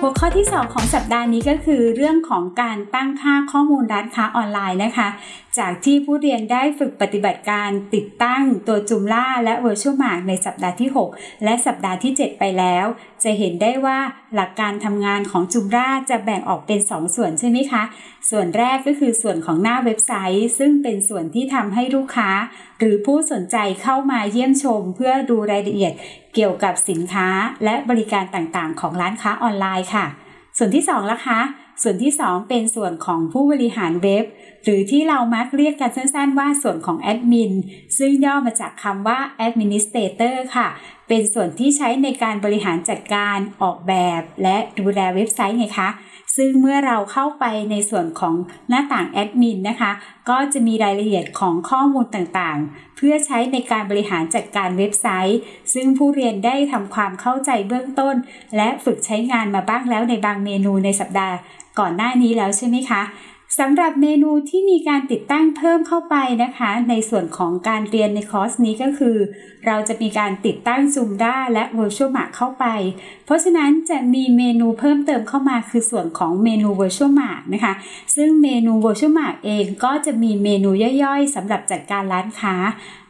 หัวข้อที่ 2 ของสัปดาห์นี้ก็คือ เรื่องของการตั้งค่าข้อมูลร้านค้าออนไลน์นะคะ จากที่ผู้เรียนได้ฝึกปฏิบัติการติดตั้งตัวจุมล่าและ Virtual Mark ในสัปดาห์ที่ 6 และสัปดาห์ที่ 7 ไปแล้ว จะเห็นได้ว่าหลักการทำงานของจุมล่าจะแบ่งออกเป็น 2 ส่วนใช่ไหมคะ ส่วนแรกก็คือส่วนของหน้าเว็บไซต์ ซึ่งเป็นส่วนที่ทำให้ลูกค้า หรือผู้สนใจเข้ามาเยี่ยมชม เพื่อดูรายละเอียดเกี่ยวกับสินค้าและบริการต่างๆ ของร้านค้าออนไลน์ค่ะ ส่วนที่2ล่ะคะ ส่วนที่ 2 เป็นส่วนของผู้บริหารเว็บ หรือที่เรามักเรียกกันสั้นๆว่าส่วนของแอดมินซึ่งย่อมาจากคำว่า administrator ค่ะ เป็นส่วนที่ใช้ในการบริหารจัดการออกแบบและดูแลเว็บไซต์ไงคะซึ่งเมื่อเราเข้าไปในส่วนของหน้าต่างแอดมินนะคะ ก็จะมีรายละเอียดของข้อมูลต่างๆ เพื่อใช้ในการบริหารจัดการเว็บไซต์ ซึ่งผู้เรียนได้ทำความเข้าใจเบื้องต้น และฝึกใช้งานมาบ้างแล้วในบางเมนูในสัปดาห์ก่อนหน้านี้แล้วใช่ไหมคะ สำหรับเมนูที่มีการติดตั้งเพิ่มเข้าไปนะคะ ในส่วนของการเรียนในคอร์สนี้ก็คือ เราจะมีการติดตั้ง Zoom ด้าและ Virtual Mark เข้าไป เพราะฉะนั้นจะมีเมนูเพิ่มเติมเข้ามาคือส่วนของเมนู Virtual Mark นะคะ ซึ่งเมนู Virtual Mark เองก็จะมีเมนูย่อยๆสำหรับจัดการร้านค้า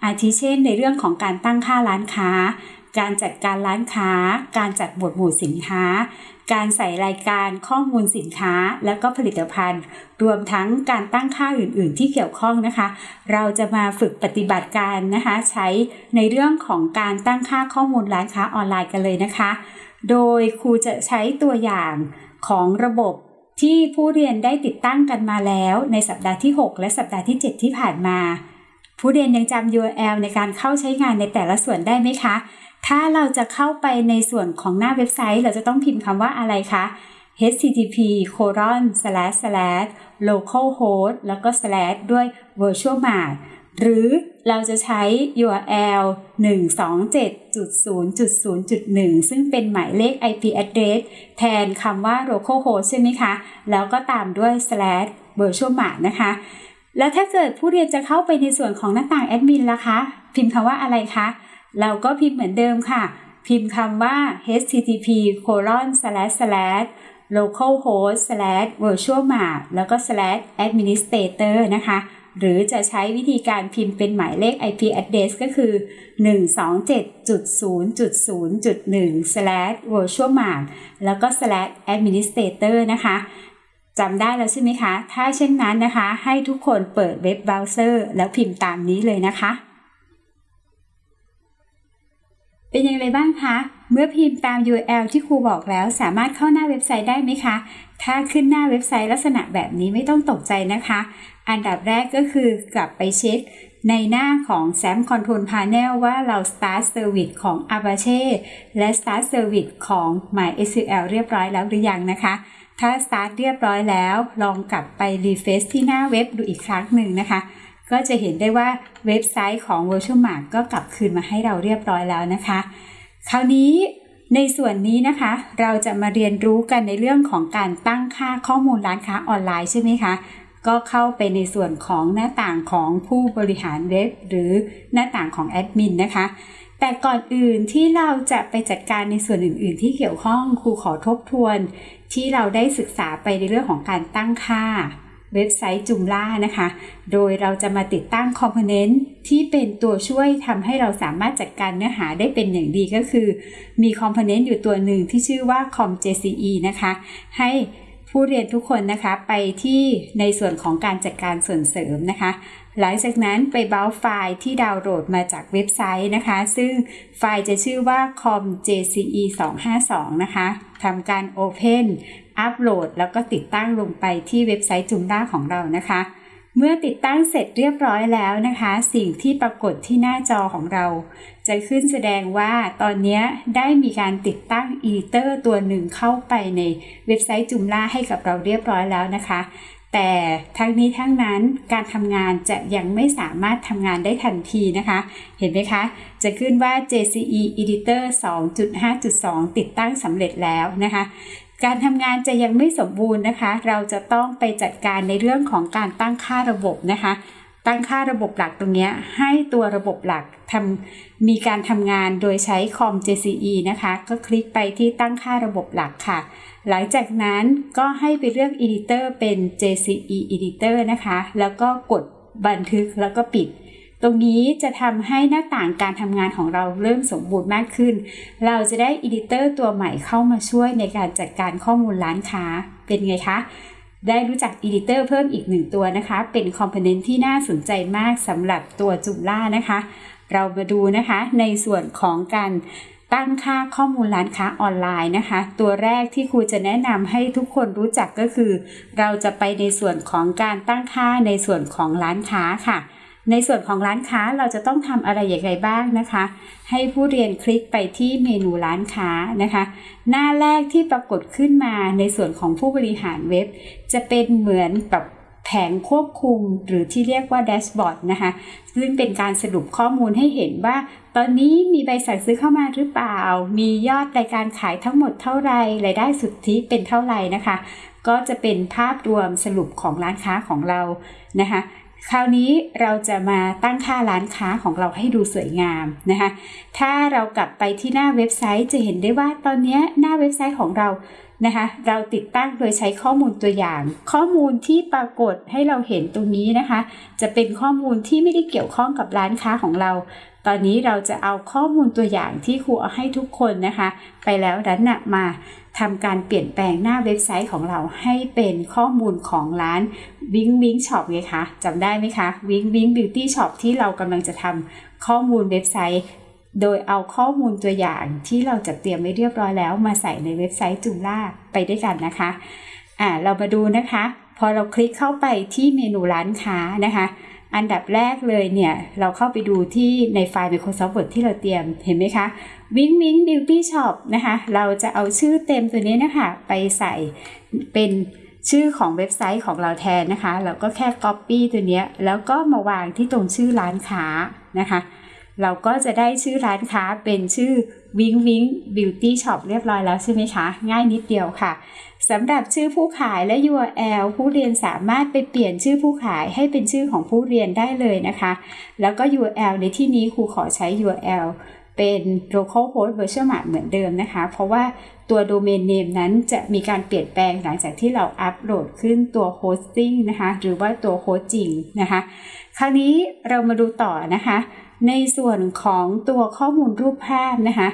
อาทิเช่น ในเรื่องของการตั้งค่าร้านค้า การจัดการร้านค้า การจัดหมวดหมู่สินค้า การใส่รายการข้อมูลสินค้าและก็ผลิตภัณฑ์ รวมทั้งการตั้งค่าอื่น ๆ ที่เกี่ยวข้องนะคะ เราจะมาฝึกปฏิบัติการนะคะ ใช้ในเรื่องของการตั้งค่าข้อมูลร้านค้าออนไลน์กันเลยนะคะ โดยครูจะใช้ตัวอย่างของระบบที่ผู้เรียนได้ติดตั้งกันมาแล้วในสัปดาห์ที่ 6 และสัปดาห์ที่ 7 ที่ผ่านมา ผู้เรียนยังจำ URL ในการเข้าใช้งานในแต่ละส่วนได้ไหมคะ ถ้าเราจะเข้าไปในส่วนของหน้าเว็บไซต์ เราจะต้องพิมพ์คำว่าอะไรคะ http colon slash slash localhost แล้วก็ slash ด้วย virtual mart หรือเราจะใช้ URL 127.0.0.1 ซึ่งเป็นหมายเลข IP address แทนคำว่า localhost ใช่ไหมคะ แล้วก็ตามด้วย slash virtual mart นะคะ แล้วถ้าเกิดผู้เรียนจะเข้าไปในส่วนของหน้าต่างแอดมินล่ะคะ พิมพ์คำว่าอะไรคะ เราก็พิมพ์เหมือนเดิมค่ะ พิมพ์คำว่า http colon slash slash localhost slash virtual mart แล้วก็ slash administrator นะคะ หรือจะใช้วิธีการพิมพ์เป็นหมายเลข IP address ก็คือ 127.0.0.1 slash virtual mart แล้วก็ slash administrator นะคะจำได้แล้วใช่ไหมคะ ถ้าเช่นนั้นนะคะ ให้ทุกคนเปิด web browser แล้วพิมพ์ตามนี้เลยนะคะ เป็นอย่างไรบ้างคะ เมื่อพิมพ์ตาม URL ที่ครูบอกแล้วสามารถเข้าหน้าเว็บไซต์ได้ไหมคะ ถ้าขึ้นหน้าเว็บไซต์ลักษณะแบบนี้ไม่ต้องตกใจนะคะ อันดับแรกก็คือกลับไปเช็คในหน้าของ XAMPP Control Panel ว่าเรา Start Service ของ Apache และ Start Service ของ MySQL เรียบร้อยแล้วหรือยังนะคะ ถ้า Start เรียบร้อยแล้ว ลองกลับไป Refresh ที่หน้าเว็บดูอีกครั้งหนึ่งนะคะ ก็จะเห็นได้ว่าเว็บไซต์ของ Virtual Mart ก็กลับคืนมาให้เราเรียบร้อยแล้วนะคะ คราวนี้ในส่วนนี้นะคะ เราจะมาเรียนรู้กันในเรื่องของการตั้งค่าข้อมูลร้านค้าออนไลน์ใช่ไหมคะ ก็เข้าไปในส่วนของหน้าต่างของผู้บริหารเว็บ หรือหน้าต่างของแอดมินนะคะ แต่ก่อนอื่นที่เราจะไปจัดการในส่วนอื่น ๆ ที่เกี่ยวข้องครูขอทบทวน ที่เราได้ศึกษาไปในเรื่องของการตั้งค่า เว็บไซต์จุมล่านะคะ โดยเราจะมาติดตั้งคอมโพเนนต์ที่เป็นตัวช่วยทำให้เราสามารถจัดการเนื้อหาได้เป็นอย่างดีก็คือ มีคอมโพเนนต์อยู่ตัวหนึ่งที่ชื่อว่า com.jce นะคะ ให้ผู้เรียนทุกคนนะคะไปที่ในส่วนของการจัดการส่วนเสริมนะคะ หลังจากนั้นไป browse ไฟล์ที่ดาวน์โหลดมาจากเว็บไซต์นะคะ ซึ่งไฟล์จะชื่อว่า com_jce 252นะคะทำการ Open upload แล้วก็ติดตั้งลงไปที่เว็บไซต์ Joomla ของเรานะคะ เมื่อติดตั้งเสร็จเรียบร้อยแล้วนะคะ สิ่งที่ปรากฏที่หน้าจอของเรา จะขึ้นแสดงว่าตอนนี้ได้มีการติดตั้ง editor ตัวหนึ่งเข้าไปในเว็บไซต์จุมล่าให้กับเราเรียบร้อยแล้วนะคะแต่ทั้งนี้ทั้งนั้นการทำงานจะยังไม่สามารถทำงานได้ทันทีนะคะ เห็นไหมคะ จะขึ้นว่า JCE Editor 2.5.2 ติดตั้งสำเร็จแล้วนะคะ การทำงานจะยังไม่สมบูรณ์นะคะ เราจะต้องไปจัดการในเรื่องของการตั้งค่าระบบนะคะ ตั้งค่าระบบหลักตรงนี้ให้ตัวระบบหลักทำมีการทำงานโดยใช้คอม JCE นะคะ ก็คลิกไปที่ตั้งค่าระบบหลักค่ะ หลังจากนั้นก็ให้ไปเลือก Editor เป็น JCE Editor นะคะ แล้วก็กดบันทึกแล้วก็ปิด รงนี้จะทำให้หน้าต่างการทำงานของเราเริ่มสมบูรณ์มากขึ้น เราจะได้ Editor ตัวใหม่เข้ามาช่วยในการจัดการข้อมูลร้านค้าเป็นไงคะ ได้รู้จัก Editor เพิ่มอีกหนึ่งตัวนะคะ เป็นคอมโพเนนต์ที่น่าสนใจมากสำหรับตัวจุมล่านะคะ เรามาดูนะคะในส่วนของการตั้งค่าข้อมูลร้านค้าออนไลน์นะคะ ตัวแรกที่ครูจะแนะนำให้ทุกคนรู้จักก็คือ เราจะไปในส่วนของการตั้งค่าในส่วนของร้านค้าค่ะ ในส่วนของร้านค้าเราจะต้องทำอะไรอย่างไรบ้างนะคะ ให้ผู้เรียนคลิกไปที่เมนูร้านค้านะคะ หน้าแรกที่ปรากฏขึ้นมาในส่วนของผู้บริหารเว็บ จะเป็นเหมือนแบบแผงควบคุมหรือที่เรียกว่าแดชบอร์ดนะคะ ซึ่งเป็นการสรุปข้อมูลให้เห็นว่า ตอนนี้มีใบสั่งซื้อเข้ามาหรือเปล่า มียอดรายการขายทั้งหมดเท่าไรรายได้สุทธิเป็นเท่าไหร่นะคะ ก็จะเป็นภาพรวมสรุปของร้านค้าของเรานะคะ คราวนี้เราจะมาตั้งค่าร้านค้าของเราให้ดูสวยงามนะคะ ถ้าเรากลับไปที่หน้าเว็บไซต์จะเห็นได้ว่าตอนนี้หน้าเว็บไซต์ของเรานะคะ เราติดตั้งโดยใช้ข้อมูลตัวอย่าง ข้อมูลที่ปรากฏให้เราเห็นตรงนี้นะคะ จะเป็นข้อมูลที่ไม่ได้เกี่ยวข้องกับร้านค้าของเรา ตอนนี้เราจะเอาข้อมูลตัวอย่างที่ครูเอาให้ทุกคนนะคะ ไปแล้วนั้นนำมา ทำการเปลี่ยนแปลงหน้าเว็บไซต์ของเราให้เป็นข้อมูลของร้านวิงวิง shop ไงคะจำได้ไหมคะวิงวิง beauty shop ที่เรากำลังจะทำข้อมูลเว็บไซต์ โดยเอาข้อมูลตัวอย่างที่เราจัดเตรียมไว้เรียบร้อยแล้ว มาใส่ในเว็บไซต์จูล่าไปด้วยกันนะคะอ่าเรามาดูนะคะ พอเราคลิกเข้าไปที่เมนูร้านค้านะคะ อันดับแรกเลยเนี่ย เราเข้าไปดูที่ในไฟล์ Microsoft Word ที่เราเตรียมเห็นไหมคะ Wing Wing Beauty Shop นะคะ เราจะเอาชื่อเต็มตัวนี้นะคะ ไปใส่เป็นชื่อของเว็บไซต์ของเราแทนนะคะ เราก็แค่ Copy ตัวนี้แล้วก็มาวางที่ตรงชื่อร้านค้านะคะ เราก็จะได้ชื่อร้านค้าเป็นชื่อ Wing Wing Beauty Shop เรียบร้อยแล้วใช่ไหมคะ ง่ายนิดเดียวค่ะ สำหรับชื่อผู้ขายและ URL ผู้เรียนสามารถไปเปลี่ยนชื่อผู้ขายให้เป็นชื่อของผู้เรียนได้เลยนะคะ แล้วก็ URL ในที่นี้ครูขอใช้ URL เป็น localhost virtual map เหมือนเดิมนะคะ เพราะว่าตัว domain name นั้นจะมีการเปลี่ยนแปลงหลังจากที่เราอัปโหลดขึ้นตัว hosting นะคะ หรือว่าตัวโฮสต์จริงนะคะ คราวนี้เรามาดูต่อนะคะ ในส่วนของตัวข้อมูลรูปภาพนะคะ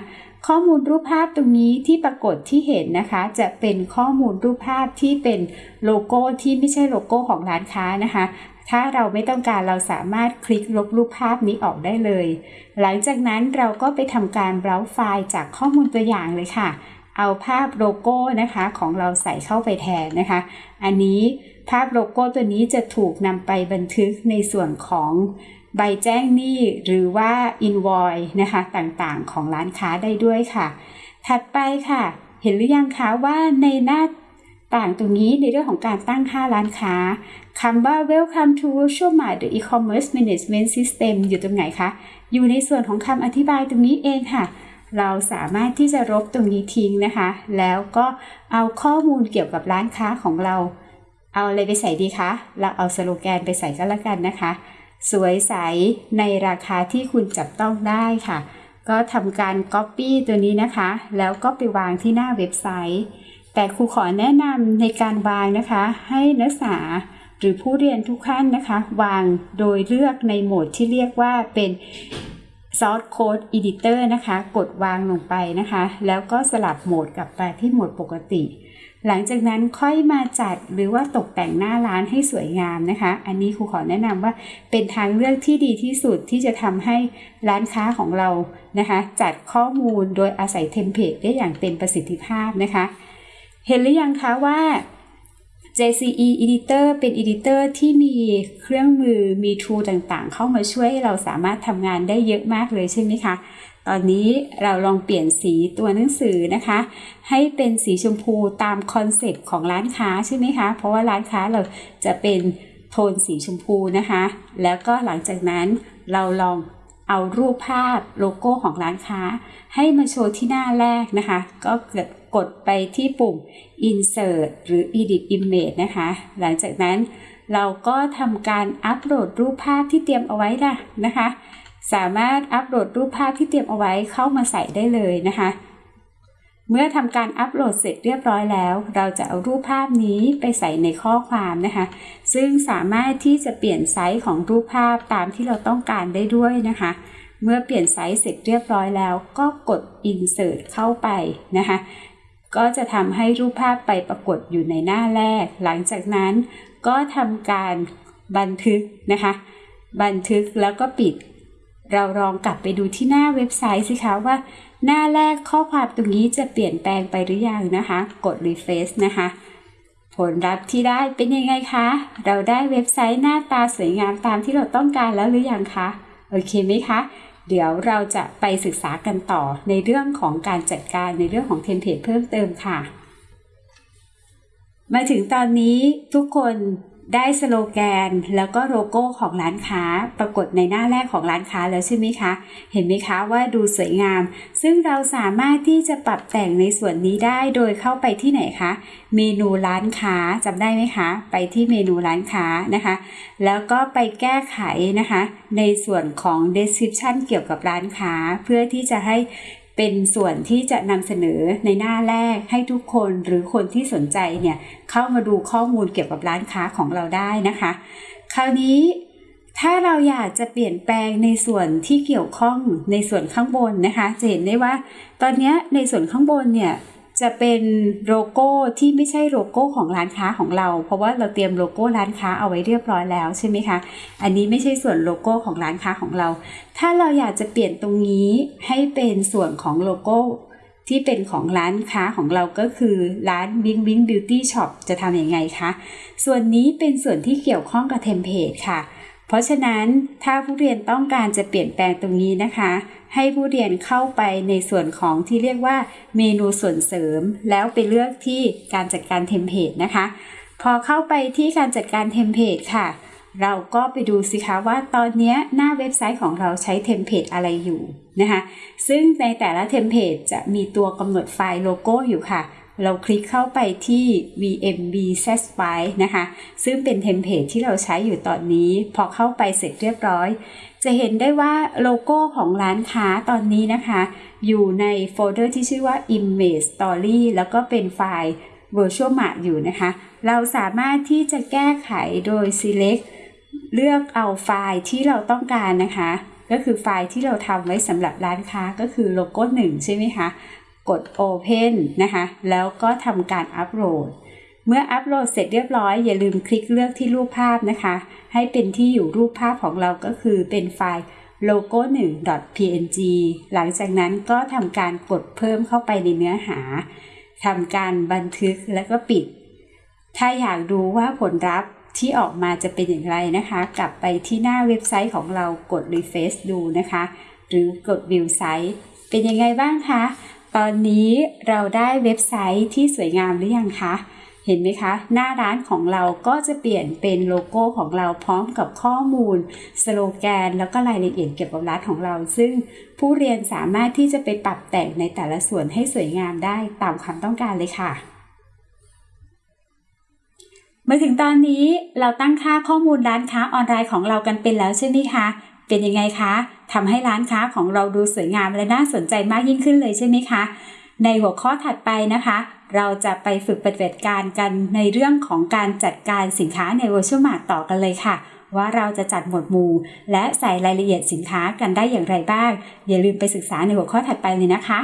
ข้อมูลรูปภาพตรงนี้ที่ปรากฏที่เห็นนะคะ จะเป็นข้อมูลรูปภาพที่เป็นโลโก้ที่ไม่ใช่โลโก้ของร้านค้านะคะ ถ้าเราไม่ต้องการเราสามารถคลิกลบรูปภาพนี้ออกได้เลย หลังจากนั้นเราก็ไปทำการเบราว์ไฟล์จากข้อมูลตัวอย่างเลยค่ะ เอาภาพโลโก้นะคะของเราใส่เข้าไปแทนนะคะ อันนี้ภาพโลโก้ตัวนี้จะถูกนำไปบันทึกในส่วนของ ใบแจ้งหนี้หรือว่า invoice นะคะต่างๆ ของร้านค้าได้ด้วยค่ะ ถัดไปค่ะ เห็นหรือยังคะว่าในหน้าต่างตรงนี้ในเรื่องของการตั้งค่าร้านค้าคำว่า welcome to Virtual Mart the e-commerce management system อยู่ตรงไหนคะ อยู่ในส่วนของคำอธิบายตรงนี้เองค่ะ เราสามารถที่จะลบตรงนี้ทิ้งนะคะ แล้วก็เอาข้อมูลเกี่ยวกับร้านค้าของเรา เอาอะไรไปใส่ดีคะ เราเอาสโลแกนไปใส่ก็แล้วกันนะคะ สวยใสในราคาที่คุณจับต้องได้ค่ะ ก็ทำการ Copy ตัวนี้นะคะ แล้วก็ไปวางที่หน้าเว็บไซต์ แต่ครูขอแนะนำในการวางนะคะ ให้นักศึกษาหรือผู้เรียนทุกท่านนะคะ วางโดยเลือกในโหมดที่เรียกว่าเป็น Source Code Editor นะคะ กดวางลงไปนะคะ แล้วก็สลับโหมดกลับไปที่โหมดปกติ หลังจากนั้นค่อยมาจัดหรือว่าตกแต่งหน้าร้านให้สวยงามนะคะ อันนี้ครูขอแนะนำว่าเป็นทางเลือกที่ดีที่สุดที่จะทำให้ร้านค้าของเรานะคะ จัดข้อมูลโดยอาศัยเทมเพลตได้อย่างเต็มประสิทธิภาพนะคะ เห็นหรือยังคะว่า JCE Editor เป็น Editor ที่มีเครื่องมือมี tool ต่างๆ เข้ามาช่วยให้เราสามารถทำงานได้เยอะมากเลยใช่ไหมคะ ตอนนี้เราลองเปลี่ยนสีตัวหนังสือนะคะ ให้เป็นสีชมพูตามคอนเซปต์ของร้านค้าใช่ไหมคะ เพราะว่าร้านค้าเราจะเป็นโทนสีชมพูนะคะ แล้วก็หลังจากนั้นเราลองเอารูปภาพโลโก้ของร้านค้า ให้มาโชว์ที่หน้าแรกนะคะ ก็กดกดไปที่ปุ่ม insert หรือ edit image นะคะ หลังจากนั้นเราก็ทำการอัปโหลดรูปภาพที่เตรียมเอาไว้ละนะคะ สามารถอัปโหลดรูปภาพที่เตรียมเอาไว้เข้ามาใส่ได้เลยนะคะ เมื่อทำการอัปโหลดเสร็จเรียบร้อยแล้ว เราจะเอารูปภาพนี้ไปใส่ในข้อความนะคะ ซึ่งสามารถที่จะเปลี่ยนไซส์ของรูปภาพตามที่เราต้องการได้ด้วยนะคะ เมื่อเปลี่ยนไซส์เสร็จเรียบร้อยแล้ว ก็กด insert เข้าไปนะคะก็จะทำให้รูปภาพไปปรากฏอยู่ในหน้าแรก หลังจากนั้นก็ทำการบันทึกนะคะ บันทึกแล้วก็ปิด เราลองกลับไปดูที่หน้าเว็บไซต์สิคะว่า หน้าแรกข้อความตรงนี้จะเปลี่ยนแปลงไปหรือยังนะคะ กด refresh นะคะ ผลลัพธ์ที่ได้เป็นยังไงคะ เราได้เว็บไซต์หน้าตาสวยงามตามที่เราต้องการแล้วหรือยังคะ โอเคไหมคะ เดี๋ยวเราจะไปศึกษากันต่อในเรื่องของการจัดการในเรื่องของเทมเพลตเพิ่มเติมค่ะ มาถึงตอนนี้ทุกคน ได้สโลแกนแล้วก็โลโก้ของร้านค้าปรากฏในหน้าแรกของร้านค้าแล้วใช่ไหมคะ เห็นไหมคะว่าดูสวยงาม ซึ่งเราสามารถที่จะปรับแต่งในส่วนนี้ได้โดยเข้าไปที่ไหนคะ เมนูร้านค้าจำได้ไหมคะ ไปที่เมนูร้านค้านะคะ แล้วก็ไปแก้ไขนะคะ ในส่วนของ description เกี่ยวกับร้านค้า เพื่อที่จะให้ เป็นส่วนที่จะนำเสนอในหน้าแรกให้ทุกคนหรือคนที่สนใจเนี่ยเข้ามาดูข้อมูลเกี่ยวกับร้านค้าของเราได้นะคะ คราวนี้ถ้าเราอยากจะเปลี่ยนแปลงในส่วนที่เกี่ยวข้องในส่วนข้างบนนะคะ จะเห็นได้ว่า ตอนนี้ในส่วนข้างบนเนี่ย จะเป็นโลโก้ที่ไม่ใช่โลโก้ของร้านค้าของเรา เพราะว่าเราเตรียมโลโก้ร้านค้าเอาไว้เรียบร้อยแล้วใช่ไหมคะ อันนี้ไม่ใช่ส่วนโลโก้ของร้านค้าของเรา ถ้าเราอยากจะเปลี่ยนตรงนี้ให้เป็นส่วนของโลโก้ที่เป็นของร้านค้าของเราก็คือร้าน Bing Bing Beauty Shop จะทำอยังไงคะ ส่วนนี้เป็นส่วนที่เกี่ยวข้องกับเทมเพลตค่ะ เพราะฉะนั้นถ้าผู้เรียนต้องการจะเปลี่ยนแปลงตรงนี้นะคะ ให้ผู้เรียนเข้าไปในส่วนของที่เรียกว่าเมนูส่วนเสริม แล้วไปเลือกที่การจัดการเทมเพลตนะคะ พอเข้าไปที่การจัดการเทมเพลตค่ะ เราก็ไปดูสิคะว่าตอนนี้หน้าเว็บไซต์ของเราใช้เทมเพลตอะไรอยู่นะคะ ซึ่งในแต่ละเทมเพลตจะมีตัวกำหนดไฟล์โลโก้อยู่ค่ะ เราคลิกเข้าไปที่ VMB set file นะคะ ซึ่งเป็นเทมเพลตที่เราใช้อยู่ตอนนี้ พอเข้าไปเสร็จเรียบร้อย จะเห็นได้ว่าโลโก้ของร้านค้าตอนนี้นะคะ อยู่ในโฟลเดอร์ที่ชื่อว่า Image Story แล้วก็เป็นไฟล์ VirtueMart อยู่นะคะ เราสามารถที่จะแก้ไขโดย select เลือกเอาไฟล์ที่เราต้องการนะคะ ก็คือไฟล์ที่เราทำไว้สำหรับร้านค้าก็คือโลโก้1ใช่ไหมคะ กด Open นะคะ แล้วก็ทำการอัปโหลด เมื่ออัปโหลดเสร็จเรียบร้อย อย่าลืมคลิกเลือกที่รูปภาพนะคะ ให้เป็นที่อยู่รูปภาพของเราก็คือเป็นไฟล์ logo 1 png หลังจากนั้นก็ทำการกดเพิ่มเข้าไปในเนื้อหาทำการบันทึกแล้วก็ปิด ถ้าอยากดูว่าผลลัพธ์ที่ออกมาจะเป็นอย่างไรนะคะ กลับไปที่หน้าเว็บไซต์ของเรากด refresh ดูนะคะ หรือกด view site เป็นยังไงบ้างคะ ตอนนี้เราได้เว็บไซต์ที่สวยงามหรือยังคะ เห็นไหมคะ หน้าร้านของเราก็จะเปลี่ยนเป็นโลโก้ของเราพร้อมกับข้อมูล สโลแกน แล้วก็รายละเอียดเกี่ยวกับร้านของเรา ซึ่งผู้เรียนสามารถที่จะไปปรับแต่งในแต่ละส่วนให้สวยงามได้ตามความต้องการเลยค่ะ มาถึงตอนนี้เราตั้งค่าข้อมูลร้านค้าออนไลน์ของเรากันเป็นแล้วใช่ไหมคะ เป็นยังไงคะทำให้ร้านค้าของเราดูสวยงามและน่าสนใจมากยิ่งขึ้นเลยใช่ไหมคะ ในหัวข้อถัดไปนะคะ เราจะไปฝึกปฏิบัติการกันในเรื่องของการจัดการสินค้าใน Virtual Mart ต่อกันเลยค่ะ ว่าเราจะจัดหมวดหมู่ และใส่รายละเอียดสินค้ากันได้อย่างไรบ้าง อย่าลืมไปศึกษาในหัวข้อถัดไปเลยนะคะ